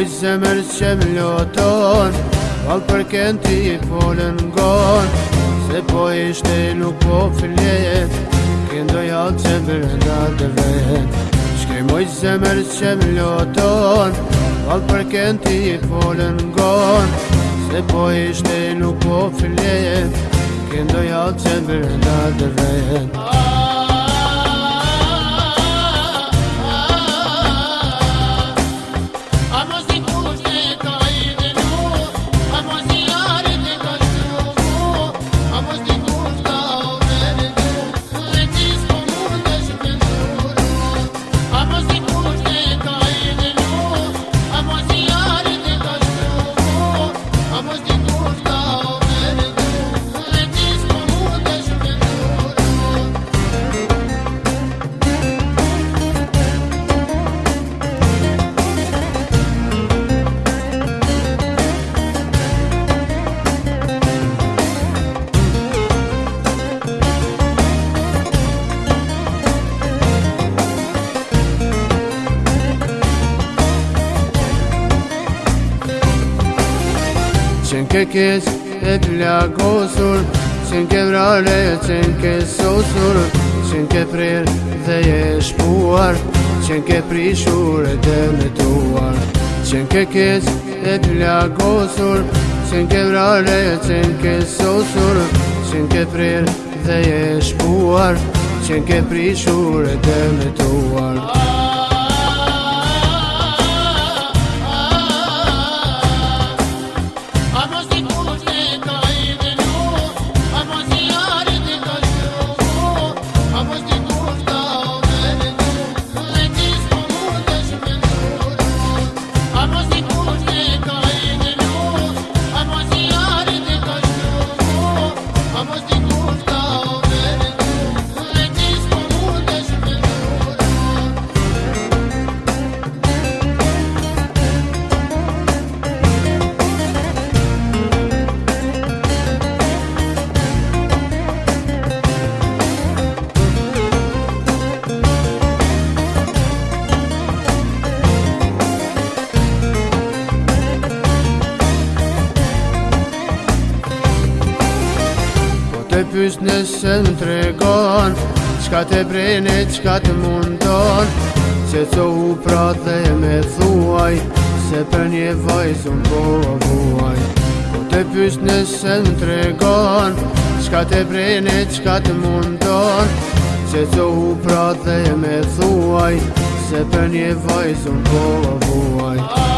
Oj zemër që më loton Valë për kënë ti i folën ngon Se po ishte nuk po filet Këndoj alë që më rënda dhe vet Shkrim oj zemër që më loton Valë për kënë ti i folën ngon Se po ishte nuk po filet Këndoj alë që më rënda dhe vet Aaaa Qen ke kesh e të lakosur Qen ke vrare e qen ke sosur Qen ke frer dhe je shpuar Qen ke prishur e të metuar Qen ke kesh e të lakosur Qen ke vrare e qen ke sosur Qen ke frer dhe je shpuar Qen ke prishur e të Qen ke frer dhe je los pys në sën të regon Qka të brene, qka të mundon Se të u pra dhe me thuaj Se për një vaj unë po vuaj Po të pys në sën të regon Qka të brene, qka të mundon Se të u pra dhe me thuaj Se për një vaj unë po vuaj